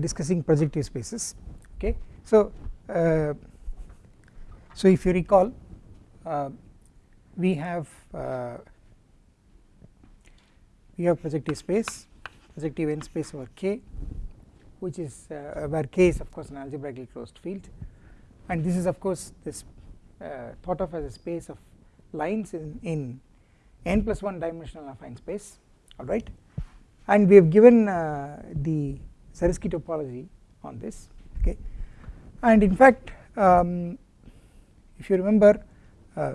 discussing projective spaces okay. So uh, so if you recall uh, we have uh, we have projective space projective n space over k which is uh, where k is of course an algebraically closed field. And this is of course this uh, thought of as a space of lines in, in n plus 1 dimensional affine space alright and we have given uh, the Zariski topology on this okay? And in fact um, if you remember uh,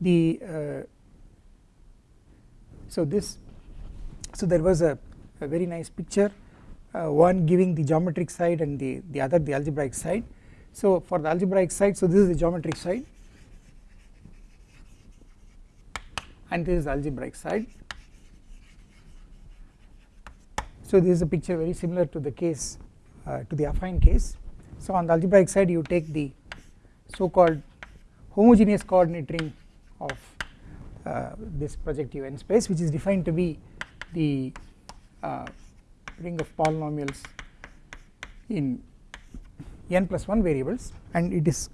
the uh, so this so there was a, a very nice picture uh, one giving the geometric side and the the other the algebraic side. So for the algebraic side so this is the geometric side and this is the algebraic side so this is a picture very similar to the case uh, to the affine case. So on the algebraic side you take the so called homogeneous coordinate ring of uh, this projective n space which is defined to be the uh, ring of polynomials in n plus 1 variables. And it is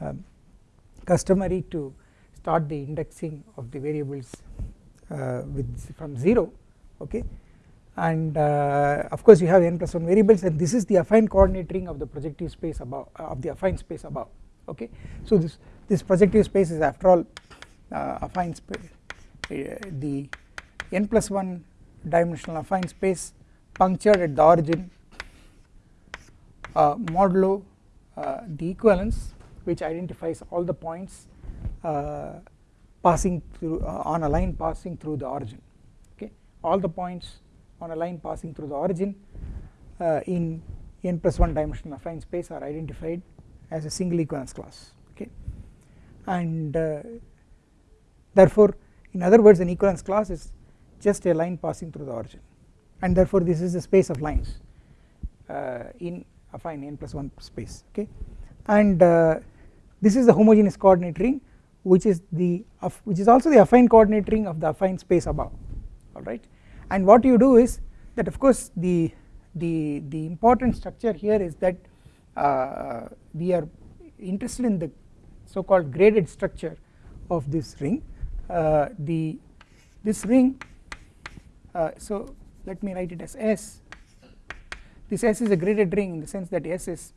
uh, customary to start the indexing of the variables uh, with from 0 okay and uh, of course you have n plus 1 variables and this is the affine coordinate ring of the projective space above uh, of the affine space above okay? So this this projective space is after all uh, affine space uh, the n plus 1 dimensional affine space punctured at the origin uh, modulo uh, the equivalence which identifies all the points passing through on a line passing through the origin okay? All the points on a line passing through the origin uh, in n plus 1 dimensional affine space are identified as a single equivalence class okay? And uh, therefore in other words an equivalence class is just a line passing through the origin. And therefore this is the space of lines uh, in affine n plus 1 space okay? And uh, this is the homogeneous coordinate ring which is the which is also the affine coordinate ring of the affine space above alright and what you do is that of course the the the important structure here is that uh, we are interested in the so called graded structure of this ring. Uh, the this ring uh, so let me write it as S. This S is a graded ring in the sense that S is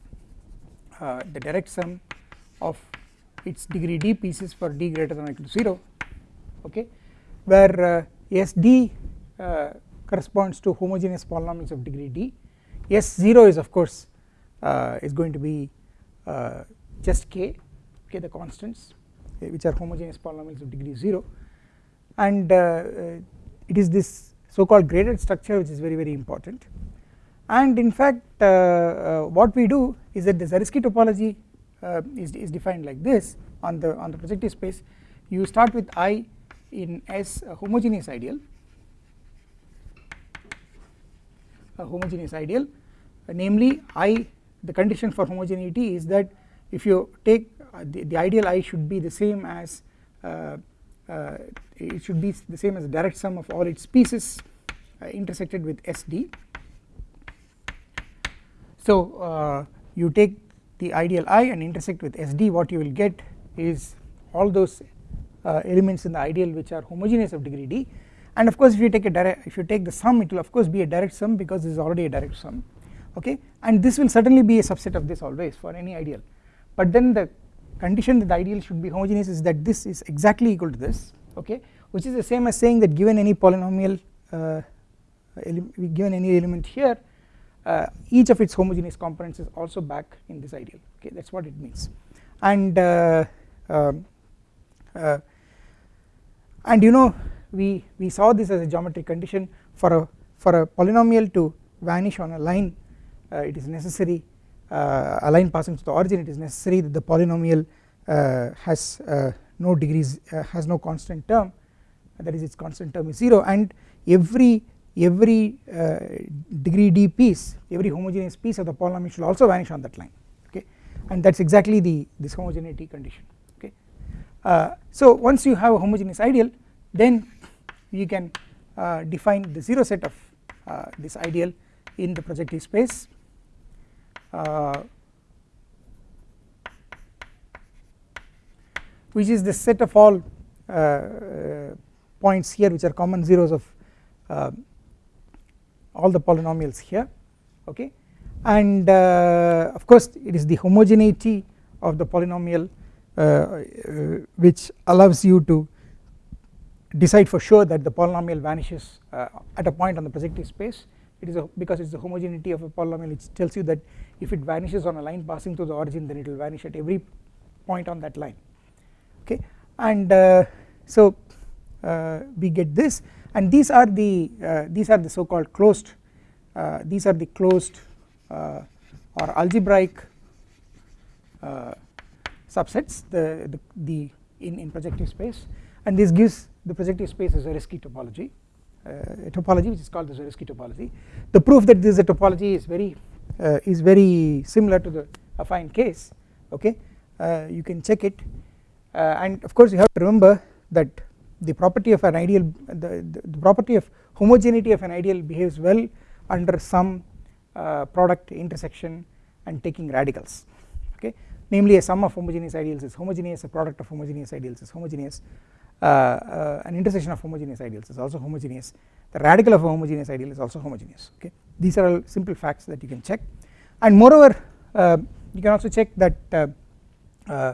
uh, the direct sum of its degree d pieces for d greater than or equal to 0 okay where uh, SD uh, corresponds to homogeneous polynomials of degree d. S0 is of course uh, is going to be uh, just k k the constants which are homogeneous polynomials of degree 0 and uh, it is this so called graded structure which is very very important. And in fact what we do is that the Zariski topology uh, is, is defined like this on the on the projective space. You start with i in S a homogeneous ideal a homogeneous ideal. Uh, namely i the condition for homogeneity is that if you take uh, the, the ideal i should be the same as uh, uh, it should be the same as the direct sum of all its pieces uh, intersected with SD so you take the ideal i and intersect with SD what you will get is all those elements in the ideal which are homogeneous of degree d and of course if you take a direct if you take the sum it will of course be a direct sum because this is already a direct sum okay? And this will certainly be a subset of this always for any ideal. But then the condition that the ideal should be homogeneous is that this is exactly equal to this okay? Which is the same as saying that given any polynomial uh, given any element here uh, each of its homogeneous components is also back in this ideal okay? That is what it means. And uh, um, uh, and you know we we saw this as a geometric condition for a for a polynomial to vanish on a line. Uh, it is necessary uh, a line passing through the origin it is necessary that the polynomial uh, has no degrees has no constant term. That is its constant term is 0 and every every uh, degree d piece every homogeneous piece of the polynomial should also vanish on that line okay? And that is exactly the this homogeneity condition okay. Uh, so once you have a homogeneous ideal then you can uh, define the 0 set of uh, this ideal in the projective space. Uh, which is the set of all points here which are common zeros of uh, all the polynomials here okay? And uh, of course it is the homogeneity of the polynomial uh, which allows you to decide for sure that the polynomial vanishes at a point on the projective space. It is a, because it is the homogeneity of a polynomial it tells you that if it vanishes on a line passing through the origin then it will vanish at every point on that line. Okay? And uh, so uh, we get this. And these are the uh, these are the so called closed uh, these are the closed uh, or algebraic uh, subsets the, the, the in, in projective space. And this gives the projective space is a Zariski topology a topology which is called the Zariski topology. The proof that this is a topology is very is very similar to the affine case okay? You can check it. Uh, and of course you have to remember that the property of an ideal the, the, the, property of homogeneity of an ideal behaves well under some uh, product intersection and taking radicals okay? Namely a sum of homogeneous ideals is homogeneous a product of homogeneous ideals is homogeneous. uh, uh, an intersection of homogeneous ideals is also homogeneous. The radical of a homogeneous ideal is also homogeneous okay? These are all simple facts that you can check. And moreover uh, you can also check that uh,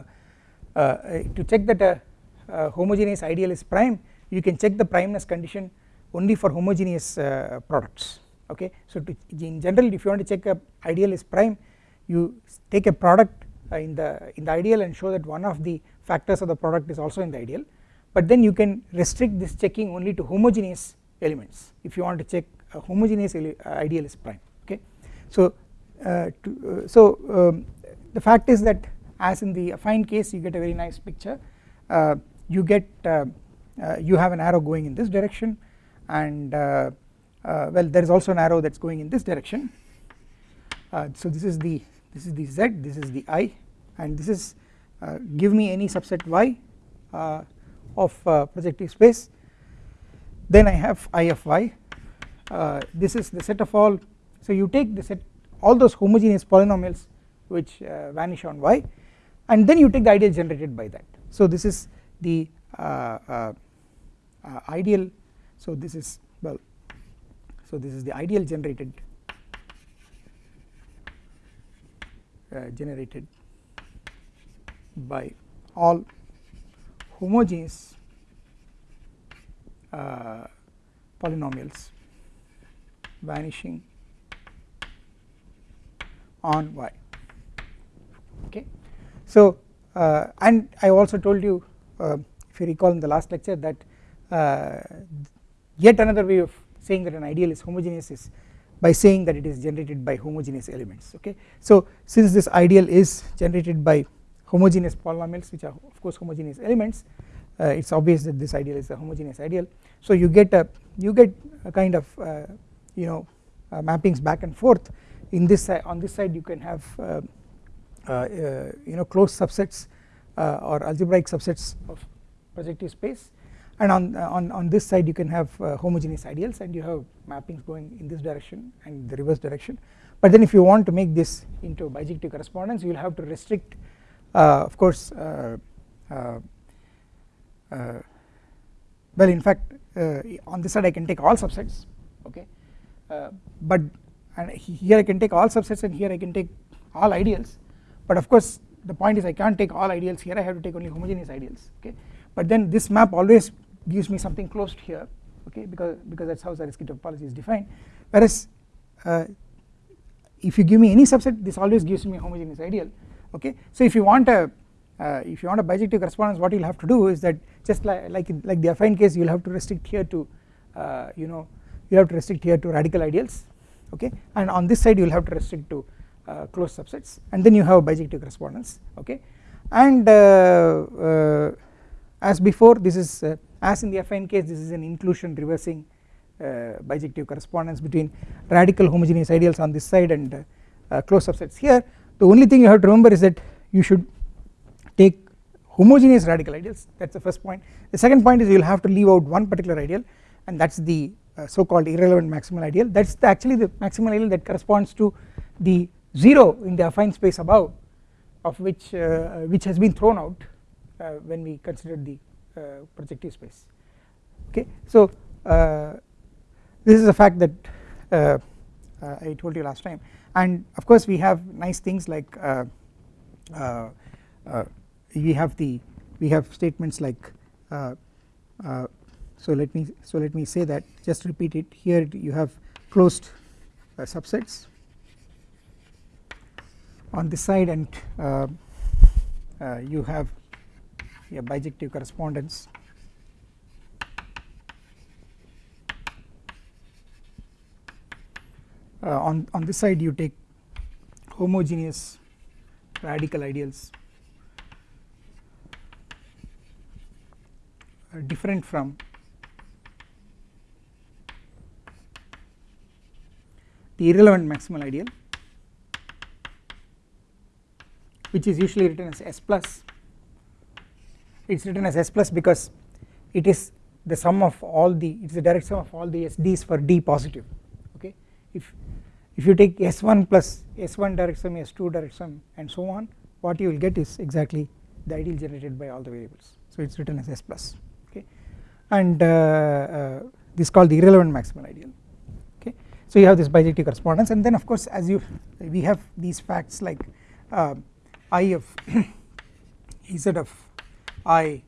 uh, to check that a, a, homogeneous ideal is prime you can check the primeness condition only for homogeneous uh, products okay? So to, in general if you want to check a ideal is prime you take a product uh, in the in the ideal and show that one of the factors of the product is also in the ideal but then you can restrict this checking only to homogeneous elements if you want to check a homogeneous ideal is prime okay? So uh, to, uh, so um, the fact is that as in the affine case you get a very nice picture. Uh, you get uh, uh, you have an arrow going in this direction and uh, uh, well there is also an arrow that is going in this direction. Uh, so this is the this is the z this is the i and this is give me any subset y of projective space. Then I have i of y. This is the set of all so you take the set all those homogeneous polynomials which vanish on y and then you take the ideal generated by that. So this is the uh, uh, uh, ideal so this is well so this is the ideal generated uh, generated by all homogeneous uh, polynomials vanishing on y. Okay? So uh, and I also told you uh, if you recall in the last lecture that uh, yet another way of saying that an ideal is homogeneous is by saying that it is generated by homogeneous elements. Okay. So since this ideal is generated by homogeneous polynomials which are of course homogeneous elements. Uh, it is obvious that this ideal is a homogeneous ideal. So you get a you get a kind of uh, you know uh, mappings back and forth. In this side on this side you can have uh, uh, you know closed subsets uh, or algebraic subsets of projective space. And on on on this side you can have homogeneous ideals and you have mappings going in this direction and the reverse direction. But then if you want to make this into bijective correspondence you will have to restrict Uh, of course uh, uh, well in fact on this side I can take all subsets okay? But and here I can take all subsets and here I can take all ideals. But of course the point is I can't take all ideals here. I have to take only homogeneous ideals okay? But then this map always gives me something closed here okay? Because because that's how Zariski topology is defined. Whereas uh, if you give me any subset this always gives me a homogeneous ideal okay? So if you want a uh, if you want a bijective correspondence what you'll have to do is that just like like, in, like the affine case you'll have to restrict here to uh, you know you have to restrict here to radical ideals. Okay? And on this side you'll have to restrict to uh, closed subsets. And then you have a bijective correspondence. Okay? And uh, uh, as before this is as in the affine case this is an inclusion reversing bijective correspondence between radical homogeneous ideals on this side and closed subsets here the only thing you have to remember is that you should take homogeneous radical ideals. That is the first point. The second point is you will have to leave out one particular ideal and that is the uh, so called irrelevant maximal ideal. That is actually the maximal ideal that corresponds to the 0 in the affine space above of which uh, which has been thrown out uh, when we considered the uh, projective space. Okay? So uh, this is a fact that uh, I told you last time and of course we have nice things like we have the we have statements like so let me so let me say that just repeat it. Here you have closed uh, subsets. On this side and uh, uh, you have a bijective correspondence uh, on on this side you take homogeneous radical ideals uh, different from the irrelevant maximal ideal which is usually written as S plus. It is written as S plus because it is the sum of all the it is the direct sum of all the SDs for D positive if if you take S1 plus S1 direct sum S2 direct sum and so on what you will get is exactly the ideal generated by all the variables. So it is written as S plus okay? And uh, uh, this is called the irrelevant maximal ideal okay? So you have this bijective correspondence and then of course as you we have these facts like uh, I of Z of I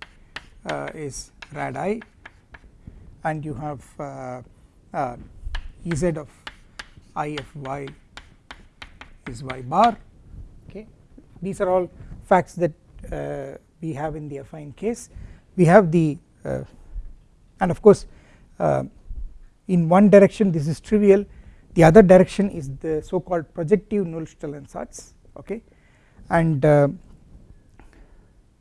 uh, is rad I and you have uh, uh, Ez of I of y is y bar. Okay. These are all facts that uh, we have in the affine case. We have the uh, and of course uh, in one direction this is trivial. The other direction is the so called projective Nullstellensatz okay? And uh,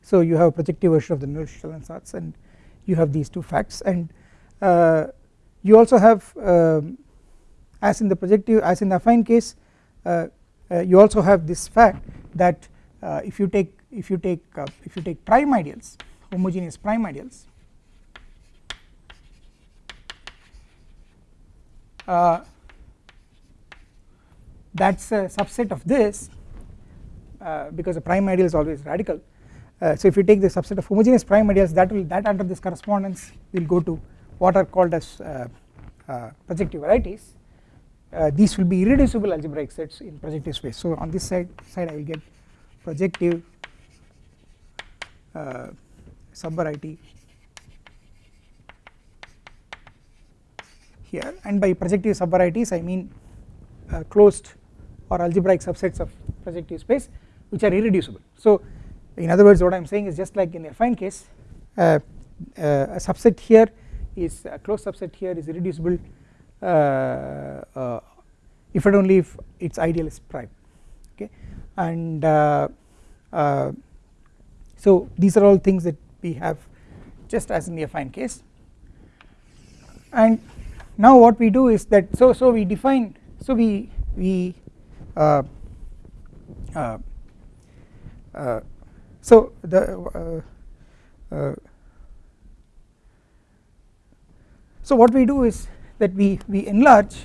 so you have a projective version of the Nullstellensatz and you have these two facts. And uh, you also have um, as in the projective as in the affine case uh, uh you also have this fact that uh, if you take if you take uh, if you take prime ideals homogeneous prime ideals that is a subset of this uh, because the prime ideal is always radical. Uh, so if you take the subset of homogeneous prime ideals that will that under this correspondence will go to what are called as uh, projective varieties these will be irreducible algebraic sets in projective space so on this side side I will get projective uh, subvariety here and by projective subvarieties I mean uh, closed or algebraic subsets of projective space which are irreducible. So in other words what I am saying is just like in the affine case uh, uh, a subset here is a closed subset here is irreducible uh, uh if and only if its ideal is prime okay? And uh, uh, so these are all things that we have just as in the affine case. And now what we do is that so so we define so we we uh, so the uh, uh, so what we do is that we we enlarge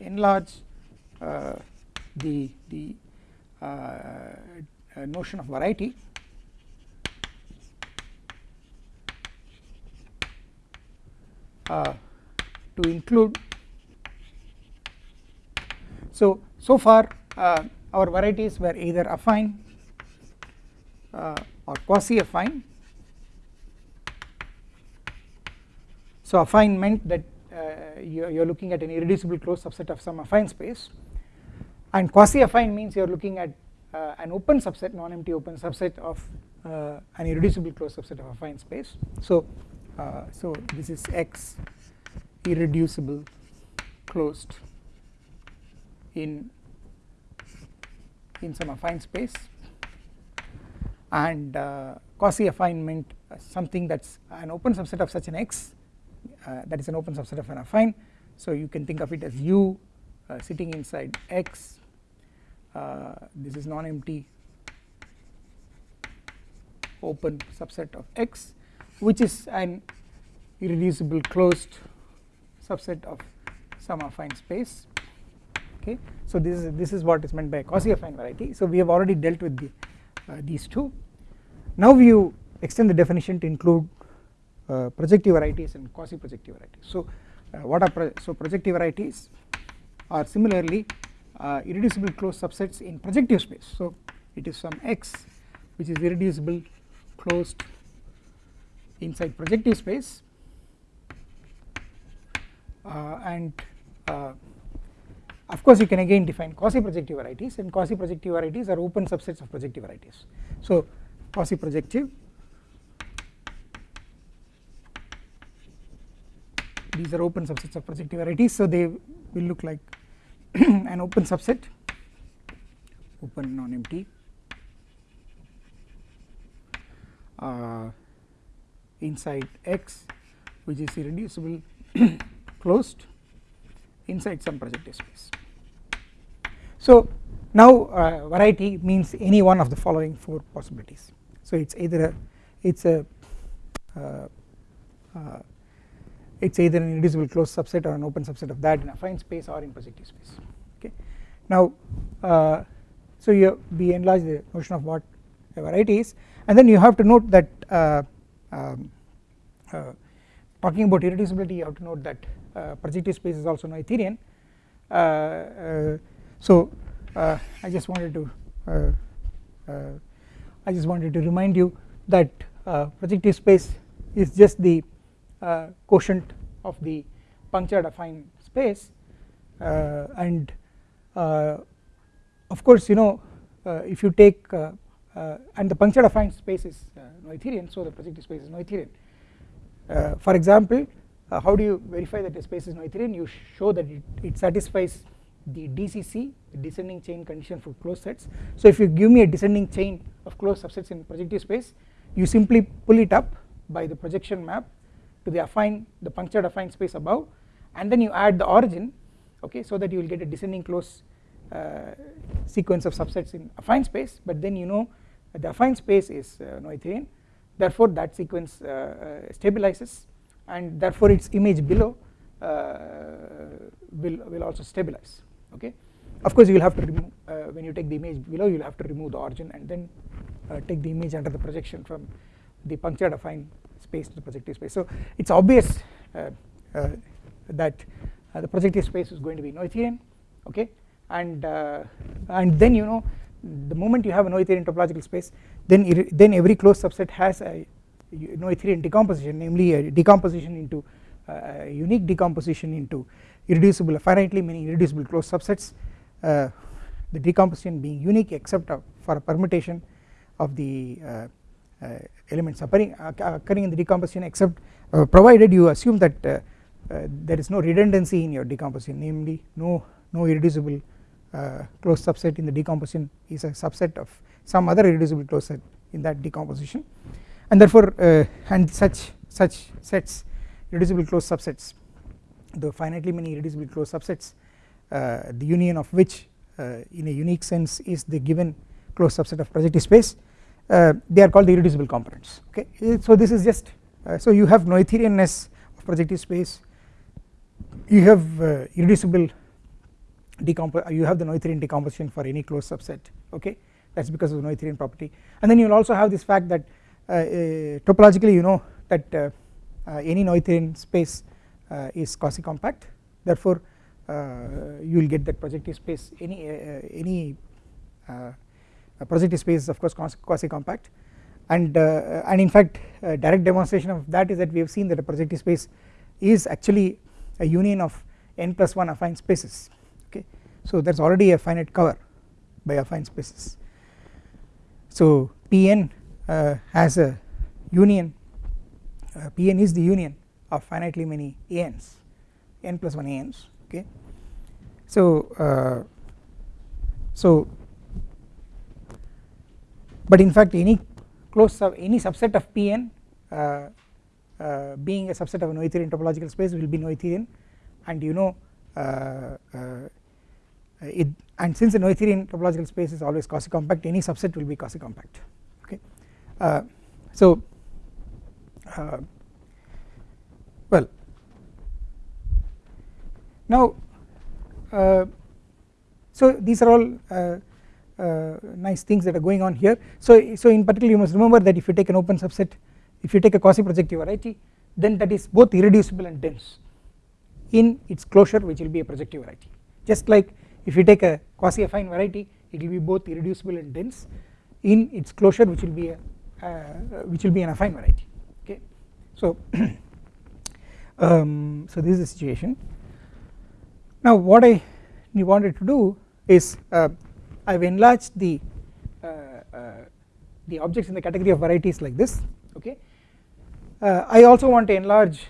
enlarge the the notion of variety. Uh, to include so so far uh, our varieties were either affine uh, or quasi affine so affine meant that uh, you, are looking at an irreducible closed subset of some affine space. And quasi affine means you are looking at uh, an open subset non-empty open subset of uh, an irreducible closed subset of affine space. So uh, so this is x irreducible closed in in some affine space. And uh, quasi affine meant uh, something that is an open subset of such an x uh, that is an open subset of an affine so you can think of it as u uh, sitting inside x uh, this is non-empty open subset of x which is an irreducible closed subset of some affine space. Okay. So this is this is what is meant by a quasi affine variety. So we have already dealt with the, uh, these two. Now you extend the definition to include uh, projective varieties and quasi projective varieties. So uh, what are pro so projective varieties are similarly uh, irreducible closed subsets in projective space. So it is some x which is irreducible closed inside projective space uh, and uh, of course you can again define quasi projective varieties and quasi projective varieties are open subsets of projective varieties. So quasi projective these are open subsets of projective varieties so they will look like an open subset open non-empty uh, inside X which is irreducible closed inside some projective space. So now uh, variety means any one of the following four possibilities. So it's either a it's a uh, uh, it's either an irreducible closed subset or an open subset of that in affine space or in projective space. Okay. Now uh, so you we enlarge the notion of what a variety is and then you have to note that uh, um, uh, talking about irreducibility you have to note that uh, projective space is also Noetherian uh, so I just wanted to I just wanted to remind you that projective space is just the quotient of the punctured affine space and of course you know if you take uh, and the punctured affine space is uh, Noetherian so the projective space is Noetherian. Uh, for example how do you verify that the space is Noetherian you show that it, it satisfies the DCC descending chain condition for closed sets so if you give me a descending chain of closed subsets in projective space you simply pull it up by the projection map to the affine the punctured affine space above and then you add the origin okay so that you will get a descending closed uh, sequence of subsets in affine space but then you know the affine space is uh, Noetherian therefore that sequence uh, uh, stabilizes and therefore its image below will, will also stabilize okay. Of course you will have to remove when you take the image below you will have to remove the origin and then take the image under the projection from the punctured affine space to the projective space. So it is obvious that the projective space is going to be Noetherian okay and and then you know the moment you have a Noetherian topological space then then every closed subset has a Noetherian decomposition namely a decomposition into uh, unique decomposition into irreducible finitely many irreducible closed subsets uh, the decomposition being unique except for a permutation of the uh, uh elements occurring, uh, occurring in the decomposition except uh, provided you assume that there is no redundancy in your decomposition namely no no irreducible uh, closed subset in the decomposition is a subset of some other irreducible closed set in that decomposition. And therefore uh, and such such sets irreducible closed subsets the finitely many irreducible closed subsets uh, the union of which uh, in a unique sense is the given closed subset of projective space uh, they are called the irreducible components. Okay? So this is just uh, so you have noetherianness of projective space. You have irreducible decompose you have the Noetherian decomposition for any closed subset. Okay? That is because of the Noetherian property. And then you will also have this fact that uh, uh, topologically you know that uh, uh any Noetherian space uh, is quasi compact therefore uh, you will get that projective space any any projective space is of course quasi compact and and in fact direct demonstration of that is that we have seen that a projective space is actually a union of n plus 1 affine spaces okay so there is already a finite cover by affine spaces. So Pn uh, has a union uh, Pn is the union of finitely many ans n plus 1 ans okay. So uh, so but in fact any closed sub any subset of Pn uh, uh, being a subset of a Noetherian topological space will be Noetherian. And you know uh, uh, it and since the Noetherian topological space is always quasi compact any subset will be quasi compact okay. Uh, so well now so these are all nice things that are going on here. So so in particular you must remember that if you take an open subset if you take a quasi projective variety then that is both irreducible and dense in its closure which will be a projective variety. Just like if you take a quasi affine variety it will be both irreducible and dense in its closure which will be a uh, which will be an affine variety. Okay? So um, so this is the situation. Now what I wanted to do is uh, I have enlarged the uh, uh, the objects in the category of varieties like this okay? Uh, I also want to enlarge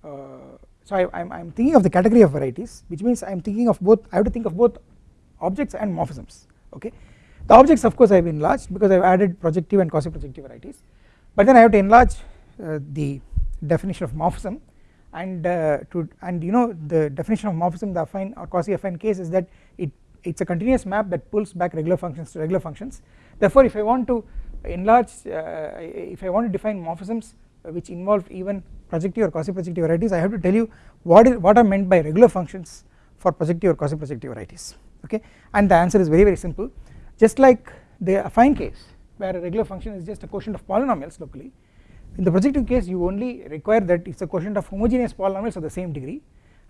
so I am thinking of the category of varieties which means I am thinking of both I have to think of both objects and morphisms okay? The objects of course I have enlarged because I have added projective and quasi projective varieties but then I have to enlarge uh, the definition of morphism and uh, to and you know the definition of morphism the affine or quasi affine case is that it it's a continuous map that pulls back regular functions to regular functions. Therefore if I want to enlarge uh, if I want to define morphisms which involve even projective or quasi projective varieties I have to tell you what is what are meant by regular functions for projective or quasi projective varieties okay? And the answer is very very simple. Just like the affine case where a regular function is just a quotient of polynomials locally in the projective case you only require that it is a quotient of homogeneous polynomials of the same degree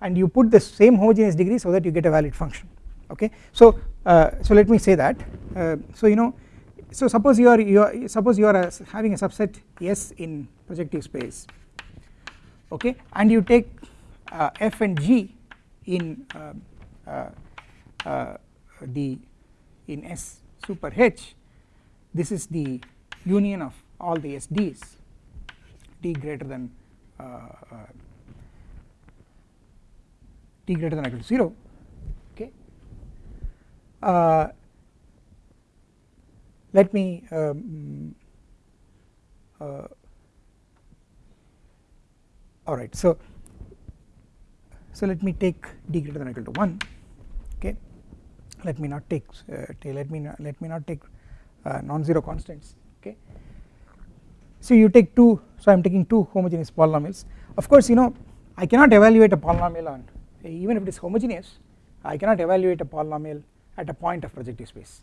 and you put the same homogeneous degree so that you get a valid function okay? So uh, so let me say that. Uh, so you know so suppose you are you are suppose you are a, having a subset S in projective space. Okay? And you take uh, F and G in uh, uh, uh, the in S super H this is the union of all the SDs d greater than d greater than equal to 0 okay uh, let me um, uh, alright so so let me take d greater than or equal to 1 okay. Let me not take uh, let me not, let me not take uh, non-zero constants okay. So you take two so I am taking two homogeneous polynomials. Of course you know I cannot evaluate a polynomial on even if it is homogeneous I cannot evaluate a polynomial at a point of projective space.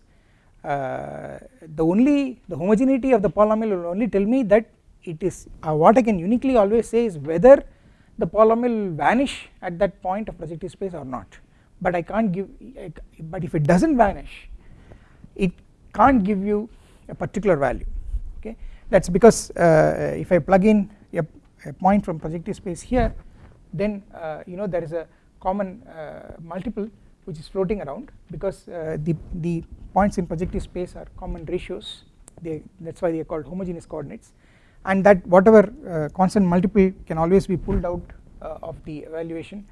Uh, the only the homogeneity of the polynomial will only tell me that it is uh, what I can uniquely always say is whether the polynomial will vanish at that point of projective space or not. But I can't give but if it does not vanish it can't give you a particular value okay? That is because uh, if I plug in a, a, point from projective space here then uh, you know there is a common uh, multiple which is floating around because uh, the the points in projective space are common ratios they that is why they are called homogeneous coordinates and that whatever uh, constant multiple can always be pulled out uh, of the evaluation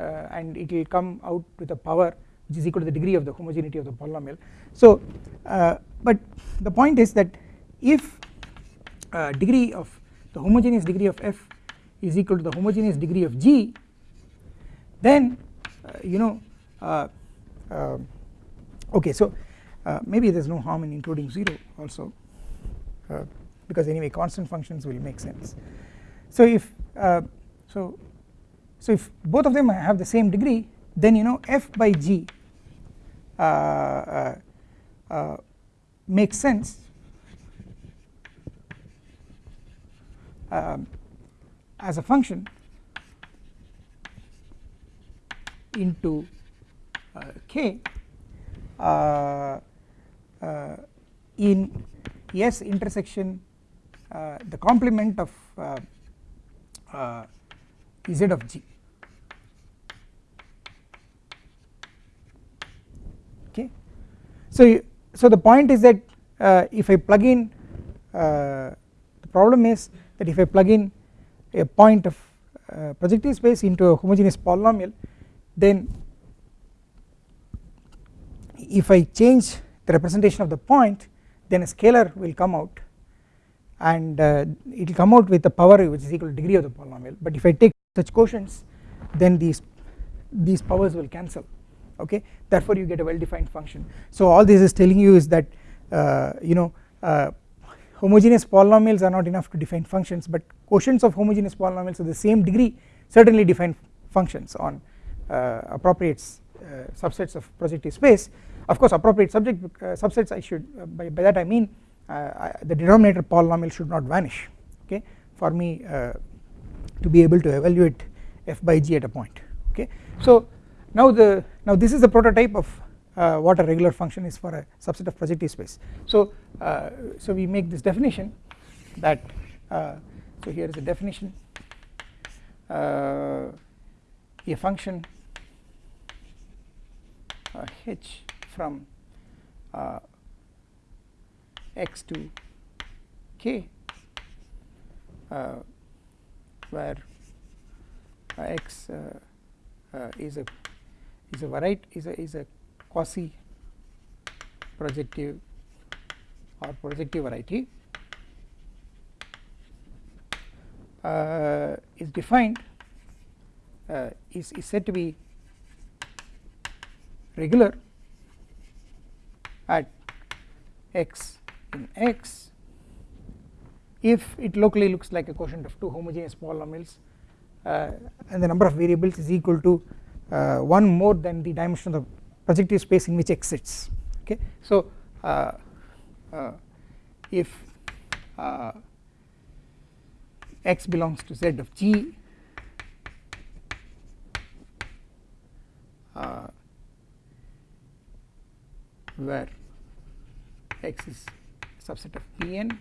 uh, and it will come out with a power which is equal to the degree of the homogeneity of the polynomial. So uh, but the point is that if uh, degree of the homogeneous degree of f is equal to the homogeneous degree of g then you know okay so maybe there is no harm in including 0 also because anyway constant functions will make sense. So if so so if both of them have the same degree then you know f by g uh, uh, uh, makes sense. Um, as a function into uh, k uh, uh, in S intersection the complement of z of g. Okay? So, so the point is that uh, if I plug in uh, the problem is that if I plug in a point of uh, projective space into a homogeneous polynomial then if I change the representation of the point then a scalar will come out. And uh, it will come out with a power which is equal to degree of the polynomial. But if I take such quotients then these these powers will cancel. Okay? Therefore you get a well defined function. So all this is telling you is that uh, you know uh, homogeneous polynomials are not enough to define functions but quotients of homogeneous polynomials of the same degree certainly define functions on uh, appropriate uh, subsets of projective space of course appropriate subject subsets I should by, by that I mean I, the denominator polynomial should not vanish okay? For me to be able to evaluate f by g at a point okay? So now the now this is the prototype of uh, what a regular function is for a subset of projective space. So uh, so we make this definition that uh, so here is a definition uh, a function uh, h from uh, x to k where x is a is a variety is a is a quasi projective or projective variety uh, is defined uh, is, is said to be regular at x in x. If it locally looks like a quotient of two homogeneous polynomials uh, and the number of variables is equal to uh, one more than the dimension of the projective space in which x sits. Okay? So uh, uh, if uh, x belongs to z of g uh, where x is subset of Pn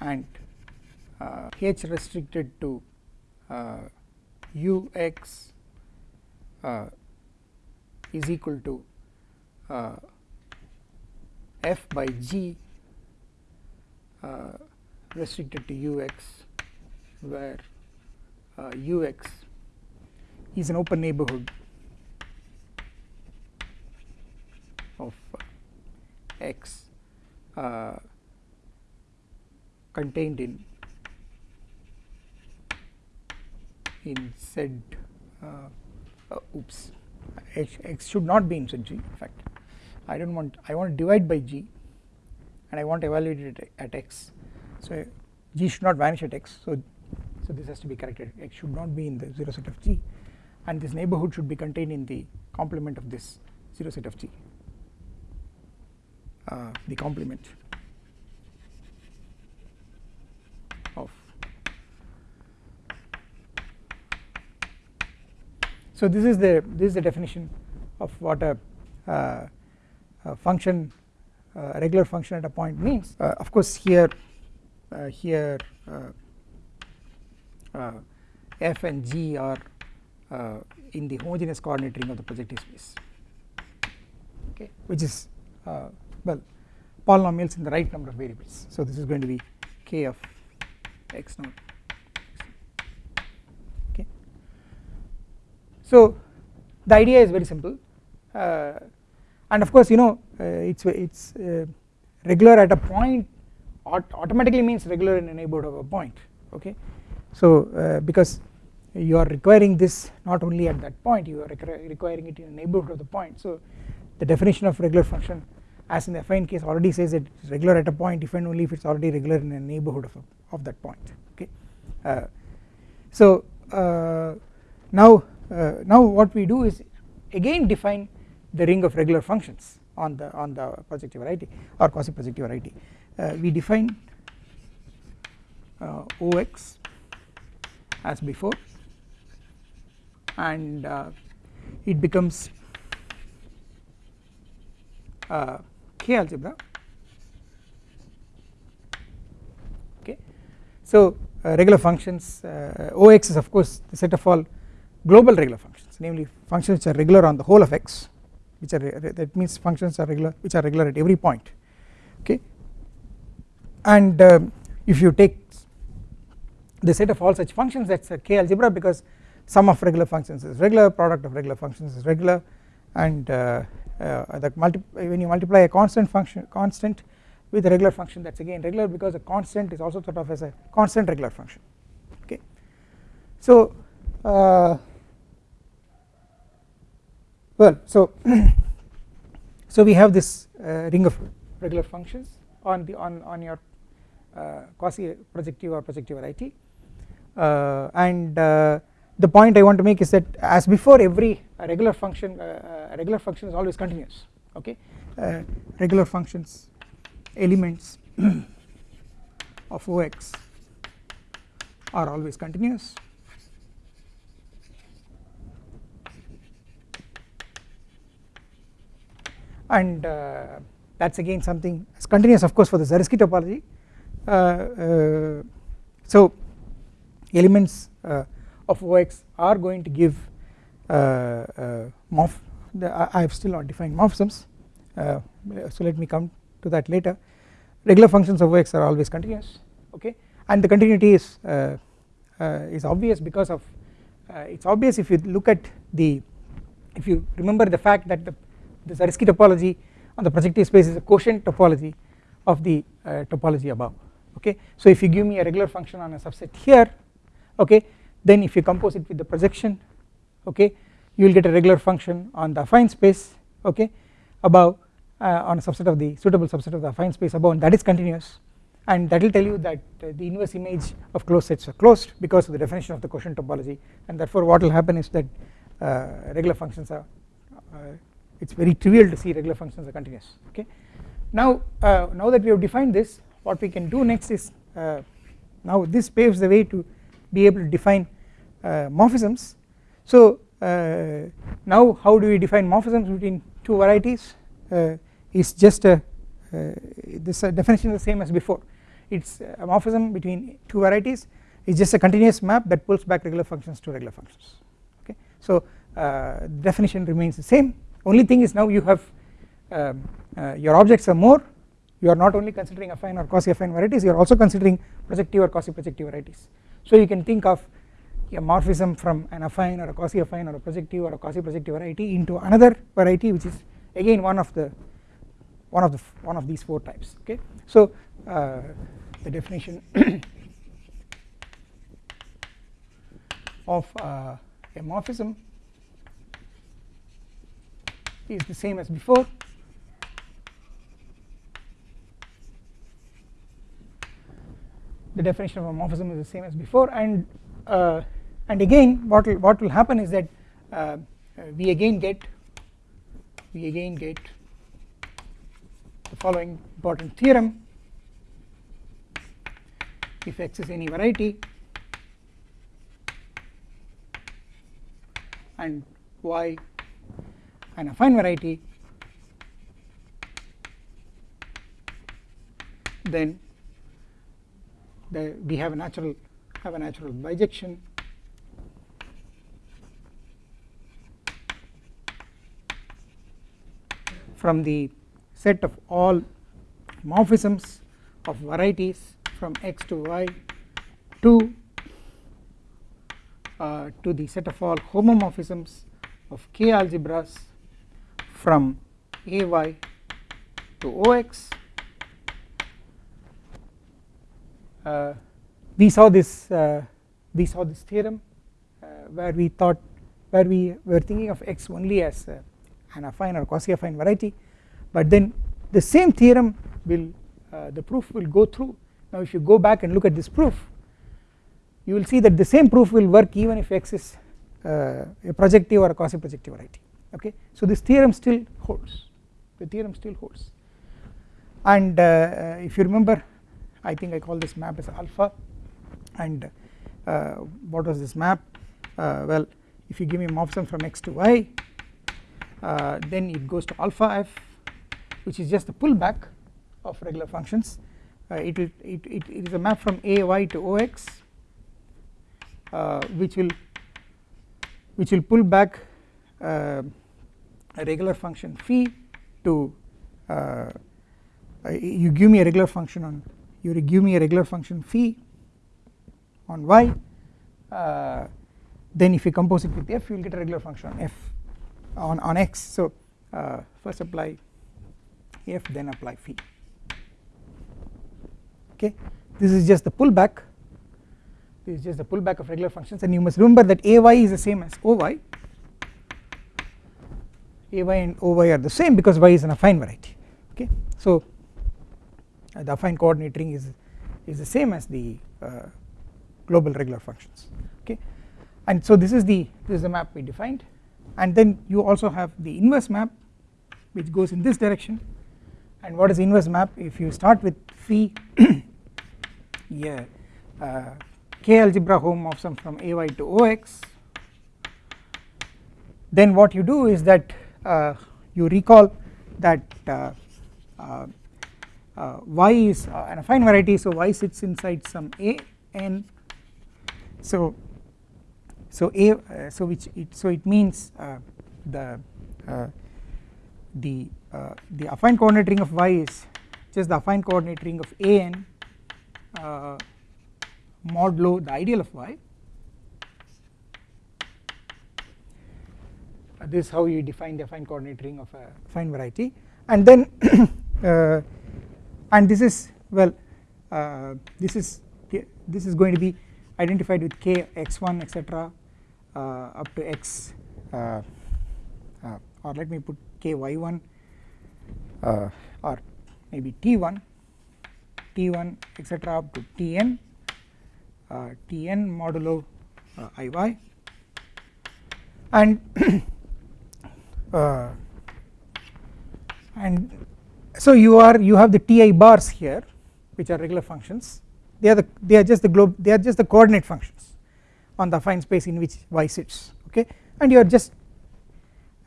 and uh, h restricted to uh, ux uh, is equal to uh, f by g uh, restricted to ux where uh, ux is an open neighborhood of x uh, contained in in z uh, uh, oops x should not be in z g in fact. I do not want I want to divide by g and I want to evaluate it at x. So g should not vanish at x so so this has to be corrected. X should not be in the 0 set of g and this neighborhood should be contained in the complement of this 0 set of g uh, the complement of. So this is the this is the definition of what a, uh, a function uh, regular function at a point means. Uh, of course here uh, here f and g are in the homogeneous coordinate ring of the projective space okay which is well polynomials in the right number of variables. So this is going to be k of x naught. Okay. So the idea is very simple. Uh, and of course you know uh, it's it's uh, regular at a point automatically means regular in a neighborhood of a point. Okay. So uh, because you are requiring this not only at that point you are requiring it in a neighborhood of the point. So the definition of regular function as in the affine case already says it is regular at a point if and only if it is already regular in a neighborhood of, of that point okay? Uh, so uh, now uh, now what we do is again define the ring of regular functions on the on the projective variety or quasi projective variety. Uh, we define uh, Ox as before and it becomes uh, K algebra. Okay. So uh, regular functions uh, Ox is of course the set of all global regular functions namely functions which are regular on the whole of x which are that means functions are regular which are regular at every point. Okay. And um, if you take the set of all such functions that is a k algebra because sum of regular functions is regular product of regular functions is regular and uh, uh, the when you multiply a constant function constant with a regular function that is again regular because a constant is also thought of as a constant regular function okay. So uh, well so so we have this uh, ring of regular functions on the on on your quasi projective or projective variety uh, and uh, the point I want to make is that as before every regular function uh, regular function is always continuous okay? Uh, regular functions elements of Ox are always continuous. And uh, that is again something as continuous of course for the Zariski topology. Uh, uh, so elements uh, of Ox are going to give morph. The, I have still not defined morphisms so let me come to that later. Regular functions of Ox are always continuous okay? And the continuity is uh, uh, is obvious because of uh, it is obvious if you look at the if you remember the fact that the, the Zariski topology on the projective space is a quotient topology of the topology above okay? So if you give me a regular function on a subset here okay then if you compose it with the projection okay you will get a regular function on the affine space okay above uh, on a subset of the suitable subset of the affine space above and that is continuous and that will tell you that uh, the inverse image of closed sets are closed because of the definition of the quotient topology and therefore what will happen is that uh, regular functions are uh, it is very trivial to see regular functions are continuous okay. Now, uh, now that we have defined this what we can do next is uh, now this paves the way to be able to define morphisms. So now how do we define morphisms between two varieties? Is just a uh, this uh, definition is the same as before. It is a morphism between two varieties. Is just a continuous map that pulls back regular functions to regular functions. Okay. So uh, definition remains the same. Only thing is now you have um, uh, your objects are more. You are not only considering affine or quasi affine varieties you are also considering projective or quasi projective varieties so you can think of a morphism from an affine or a quasi affine or a projective or a quasi projective variety into another variety which is again one of the one of the one of these four types okay? So uh, the definition of uh, a morphism is the same as before the definition of a morphism is the same as before. And uh, and again what will what will happen is that uh, we again get we again get the following important theorem. If x is any variety and y an affine variety then the, we have a natural have a natural bijection. From the set of all morphisms of varieties from x to y to uh, to the set of all homomorphisms of k algebras from ay to ox we saw this uh, we saw this theorem uh, where we thought where we were thinking of x only as uh, an affine or quasi affine variety. But then the same theorem will uh, the proof will go through. Now if you go back and look at this proof you will see that the same proof will work even if x is a projective or a quasi projective variety. Okay? So this theorem still holds. The theorem still holds. And uh if you remember I think I call this map as alpha. And uh, what was this map? Uh, well if you give me morphism from x to y then it goes to alpha f which is just the pullback of regular functions. Uh, it, will, it, it, it is a map from ay to ox uh, which will which will pull back uh, a regular function phi to uh, you give me a regular function on you give me a regular function phi on y uh, then if you compose it with f you will get a regular function on f on, on x. So uh, first apply f then apply phi okay? This is just the pullback. This is just the pullback of regular functions. And you must remember that ay is the same as oy ay and oy are the same because y is an affine variety. Okay? So the affine coordinate ring is is the same as the uh, global regular functions okay? And so this is the this is the map we defined. And then you also have the inverse map which goes in this direction. And what is inverse map? If you start with phi yeah uh, k algebra homomorphism from ay to ox then what you do is that uh, you recall that uh, uh, uh y is uh, an affine variety. So y sits inside some a n. So so a uh, so which it so it means the the the affine coordinate ring of y is just the affine coordinate ring of a n modulo the ideal of y. Uh, this is how you define the affine coordinate ring of a affine variety. And then uh, and this is well uh, this is this is going to be identified with k x1 etc uh, up to x uh, uh, or let me put k y1 or maybe t1 t1 etc up to tn tn modulo iy and uh, and so you are you have the ti bars here which are regular functions. They are the they are just the globe they are just the coordinate functions on the affine space in which y sits okay? And you are just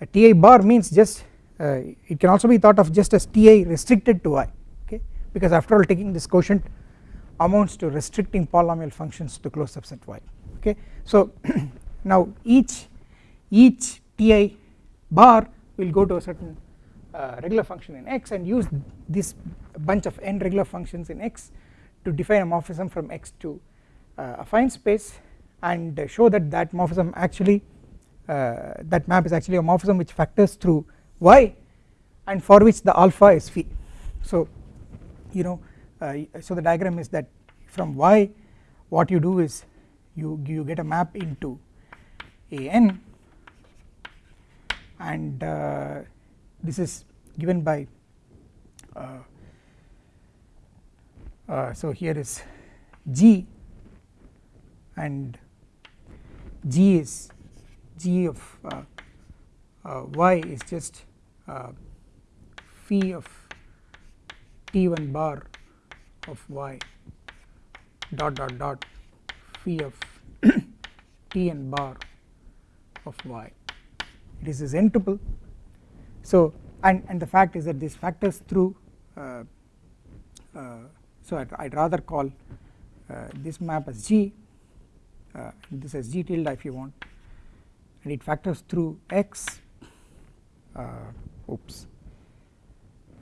a ti bar means just uh, it can also be thought of just as ti restricted to y okay? Because after all taking this quotient amounts to restricting polynomial functions to closed subset y okay? So now each each ti bar will go to a certain uh, regular function in x and use this bunch of n regular functions in x to define a morphism from x to uh, affine space and show that that morphism actually uh, that map is actually a morphism which factors through y and for which the alpha is phi. So you know uh, so the diagram is that from y what you do is you you get a map into a n and uh, this is given by uh, uh, so here is g and g is g of uh, uh, y is just uh, phi of t1 bar of y. Dot dot dot phi of tn bar of y. This is n tuple so and and the fact is that this factors through uh, uh, so I'd, I'd, rather call uh, this map as g uh, this as g tilde if you want and it factors through x uh, oops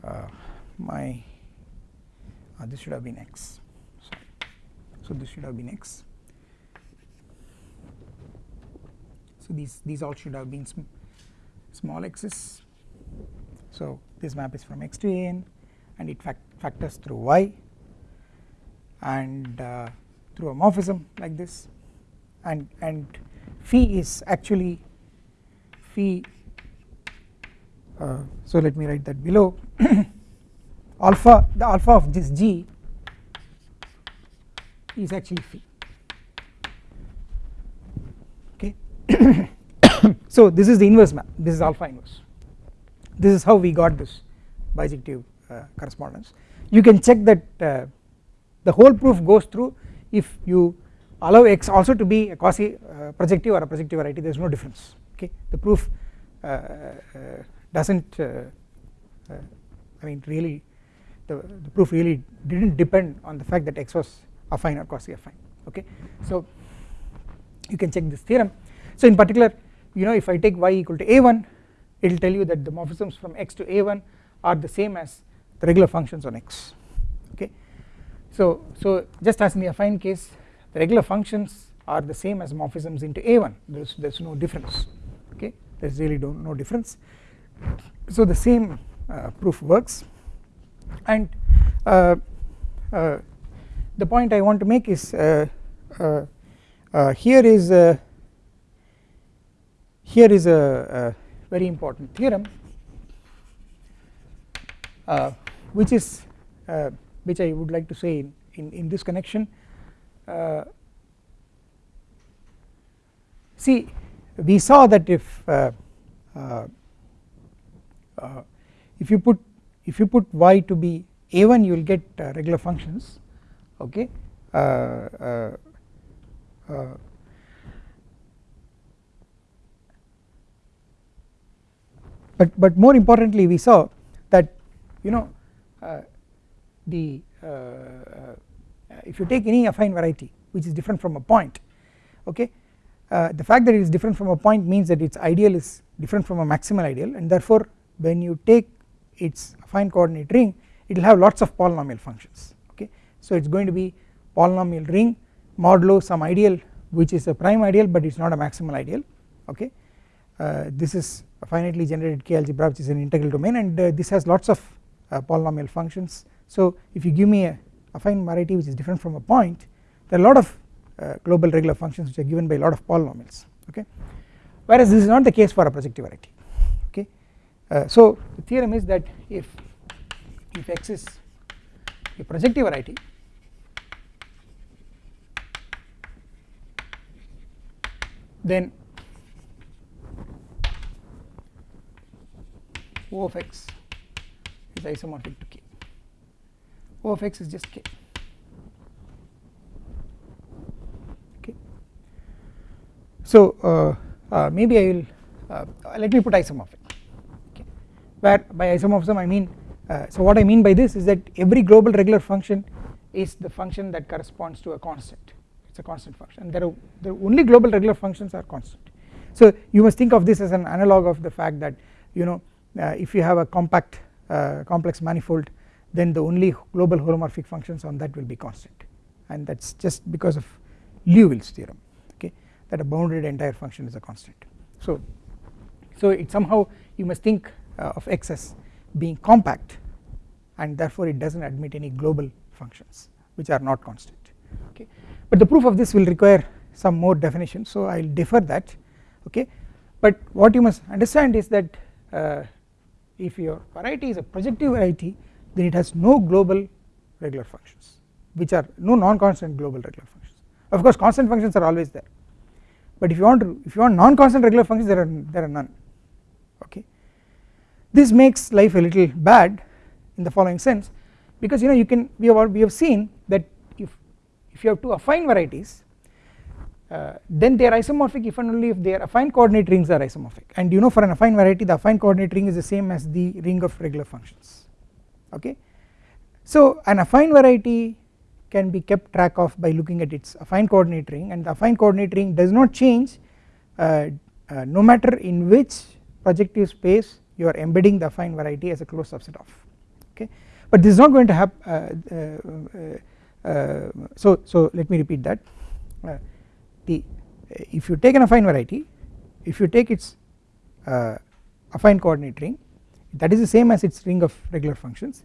uh, my this should have been x sorry. So this should have been x. So these these all should have been small x's so this map is from x to an and it fact factors through y and uh, through a morphism like this. And and phi is actually phi uh, so let me write that below. Alpha the alpha of this g is actually phi. Okay? So this is the inverse map. This is alpha inverse this is how we got this bijective uh, correspondence. You can check that uh, the whole proof goes through if you allow x also to be a quasi uh, projective or a projective variety there is no difference okay? The proof uh, uh, does not uh, I mean really the, the proof really did not depend on the fact that x was affine or quasi affine okay? So you can check this theorem. So in particular you know if I take y equal to a1 it will tell you that the morphisms from x to a1 are the same as the regular functions on x okay? So so just as in the affine case. The regular functions are the same as morphisms into a1 there's there's no difference okay? There's really no, difference. So the same uh, proof works. And uh, uh, the point I want to make is uh, uh, uh, here is here is a very important theorem uh, which is uh, which I would like to say in, in, in this connection. Uh, see we saw that if uh, uh, uh, if you put if you put y to be a1 you will get regular functions okay uh, uh, but but more importantly we saw that you know the if you take any affine variety which is different from a point okay uh, the fact that it is different from a point means that its ideal is different from a maximal ideal. And therefore when you take its affine coordinate ring it will have lots of polynomial functions okay. So it is going to be polynomial ring modulo some ideal which is a prime ideal but it is not a maximal ideal okay. uh, this is a finitely generated k algebra which is an integral domain and uh, this has lots of uh, polynomial functions. So if you give me a affine variety which is different from a point there are a lot of uh, global regular functions which are given by a lot of polynomials okay? Whereas this is not the case for a projective variety okay? Uh, so the theorem is that if if x is a projective variety then O of x is isomorphic to k. O of x is just k. Okay so uh, uh, maybe I will uh, let me put isomorphic. Okay. Where by isomorphism I mean uh, so what I mean by this is that every global regular function is the function that corresponds to a constant. It is a constant function. And there are the only global regular functions are constant. So you must think of this as an analog of the fact that you know if you have a compact uh, complex manifold then the only global holomorphic functions on that will be constant. And that is just because of Liouville's theorem okay that a bounded entire function is a constant. So so it somehow you must think uh, of x as being compact and therefore it does not admit any global functions which are not constant okay. But the proof of this will require some more definition so I will defer that okay. But what you must understand is that uh, if your variety is a projective variety then it has no global regular functions which are no non-constant global regular functions. Of course constant functions are always there. But if you want to if you want non-constant regular functions there are there are none. Okay? This makes life a little bad in the following sense because you know you can we have we have seen that if if you have two affine varieties uh, then they are isomorphic if and only if their affine coordinate rings are isomorphic. And you know for an affine variety the affine coordinate ring is the same as the ring of regular functions. Okay. So an affine variety can be kept track of by looking at its affine coordinate ring. And the affine coordinate ring does not change uh, uh, no matter in which projective space you are embedding the affine variety as a closed subset of. Okay? But this is not going to happen uh, uh, uh, so so let me repeat that the eh, if you take an affine variety if you take its uh, affine coordinate ring that is the same as its ring of regular functions.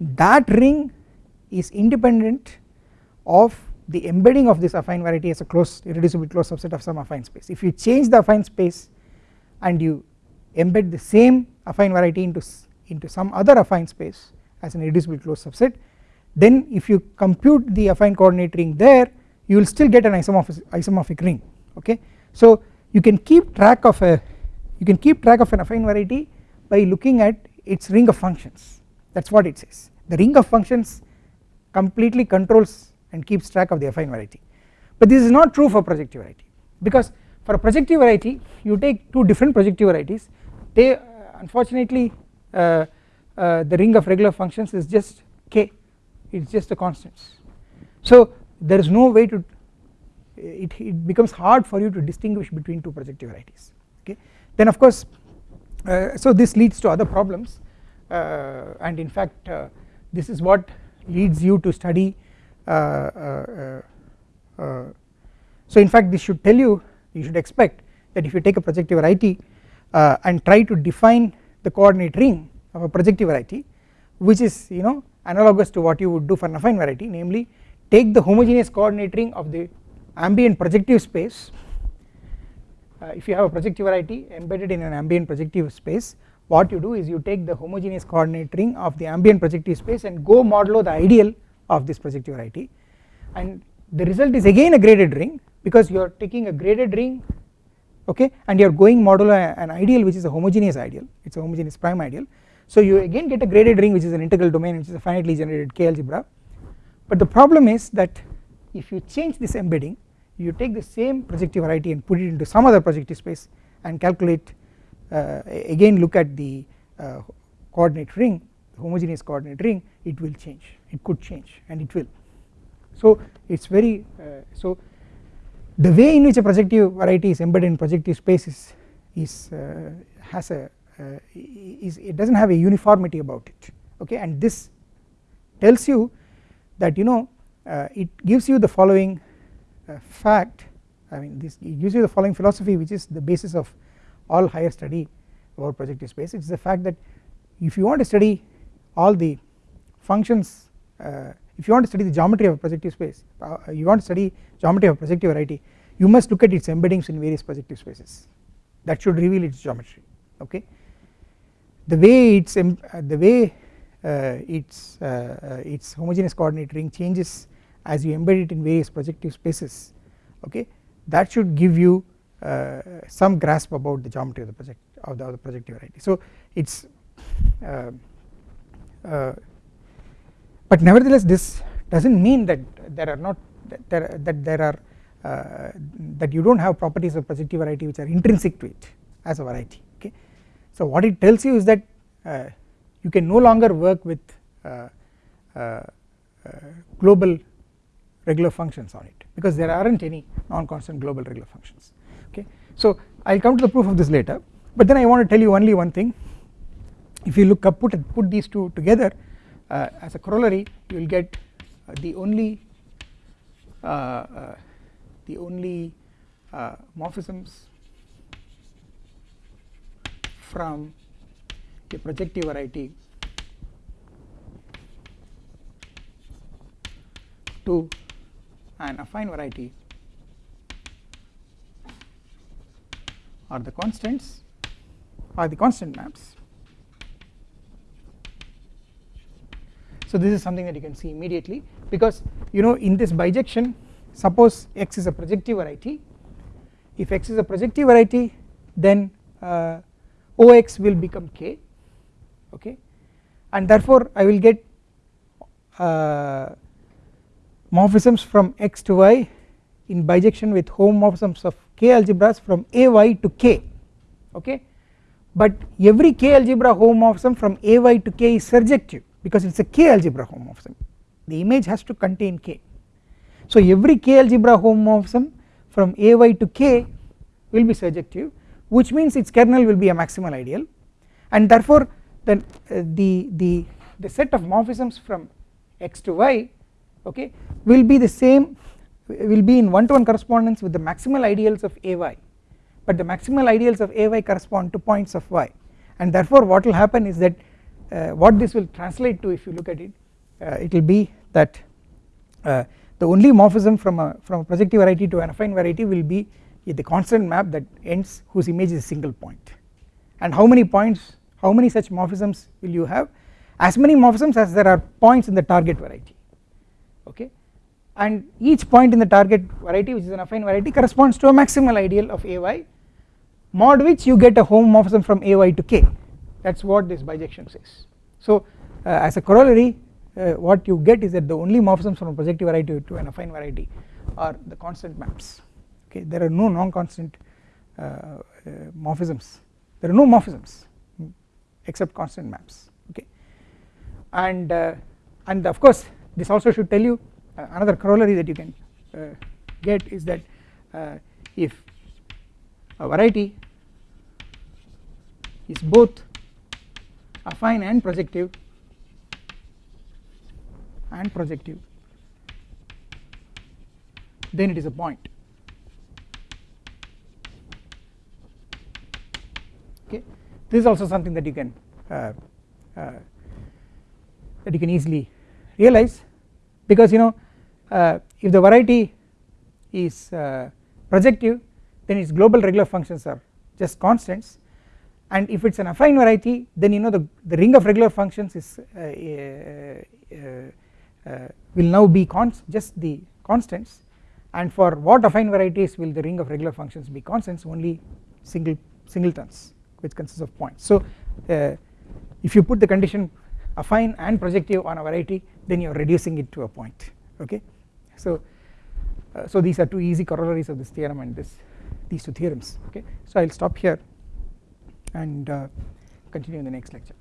That ring is independent of the embedding of this affine variety as a closed irreducible closed subset of some affine space. If you change the affine space and you embed the same affine variety into into some other affine space as an irreducible closed subset then if you compute the affine coordinate ring there you will still get an isomorphic isomorphic ring okay? So you can keep track of a you can keep track of an affine variety by looking at its ring of functions. That is what it says. The ring of functions completely controls and keeps track of the affine variety. But this is not true for projective variety because for a projective variety you take two different projective varieties. They uh, unfortunately uh, uh, the ring of regular functions is just k it is just a constants so there is no way to it, it becomes hard for you to distinguish between two projective varieties okay? Then of course uh, so this leads to other problems uh, and in fact uh, this is what leads you to study so in fact this should tell you you should expect that if you take a projective variety and try to define the coordinate ring of a projective variety which is you know analogous to what you would do for an affine variety namely take the homogeneous coordinate ring of the ambient projective space. Uh, if you have a projective variety embedded in an ambient projective space what you do is you take the homogeneous coordinate ring of the ambient projective space and go modulo the ideal of this projective variety. And the result is again a graded ring because you are taking a graded ring okay and you are going modulo an ideal which is a homogeneous ideal. It is a homogeneous prime ideal. So you again get a graded ring which is an integral domain which is a finitely generated k algebra but the problem is that if you change this embedding you take the same projective variety and put it into some other projective space and calculate uh, again look at the uh, coordinate ring homogeneous coordinate ring it will change. It could change and it will. So it is very uh, so the way in which a projective variety is embedded in projective space is, uh, has a uh, is it does not have a uniformity about it. Okay? And this tells you that you know uh, it gives you the following uh, fact I mean this gives you the following philosophy which is the basis of all higher study about projective space. It is the fact that if you want to study all the functions uh, if you want to study the geometry of a projective space uh, you want to study geometry of projective variety you must look at its embeddings in various projective spaces. That should reveal its geometry okay? The way its uh, the way its uh, its homogeneous coordinate ring changes as you embed it in various projective spaces okay that should give you uh, some grasp about the geometry of the project of the, of the projective variety so it's uh, uh, but nevertheless this does not mean that there are not that there, that there are that you do not have properties of projective variety which are intrinsic to it as a variety okay. so what it tells you is that uh, you can no longer work with uh, uh, global regular functions on it because there aren't any non-constant global regular functions. Okay? So I'll come to the proof of this later but then I want to tell you only one thing. If you look up put put these two together uh, as a corollary you will get uh, the only uh, the only morphisms from a projective variety to an affine variety are the constants are the constant maps. So this is something that you can see immediately because you know in this bijection suppose x is a projective variety if x is a projective variety then uh, Ox will become k okay? And therefore I will get uh, morphisms from x to y in bijection with homomorphisms of k algebras from ay to k okay? But every k algebra homomorphism from ay to k is surjective because it is a k algebra homomorphism. The image has to contain k. So every k algebra homomorphism from ay to k will be surjective which means its kernel will be a maximal ideal. And therefore then uh, the the the set of morphisms from x to y okay will be the same will be in one to one correspondence with the maximal ideals of ay but the maximal ideals of ay correspond to points of y. And therefore what will happen is that uh, what this will translate to if you look at it uh, it will be that uh, the only morphism from a from a projective variety to an affine variety will be the constant map that ends whose image is a single point. And how many points how many such morphisms will you have? As many morphisms as there are points in the target variety okay? And each point in the target variety which is an affine variety corresponds to a maximal ideal of ay mod which you get a homomorphism from ay to k. That is what this bijection says. So uh, as a corollary uh, what you get is that the only morphisms from a projective variety to an affine variety are the constant maps okay? There are no non-constant uh, uh, morphisms. There are no morphisms except constant maps okay. And uh, and of course this also should tell you uh, another corollary that you can uh, get is that uh, if a variety is both affine and projective and projective then it is a point okay this is also something that you can uh, uh, that you can easily realize because you know uh, if the variety is uh, projective then its global regular functions are just constants. And if it is an affine variety then you know the, the ring of regular functions is uh, uh, will now be const just the constants. And for what affine varieties will the ring of regular functions be constants? Only single singletons which consists of points. So uh, if you put the condition affine and projective on a variety then you are reducing it to a point okay? So uh, so these are two easy corollaries of this theorem and this these two theorems okay? So I'll stop here and uh, continue in the next lecture.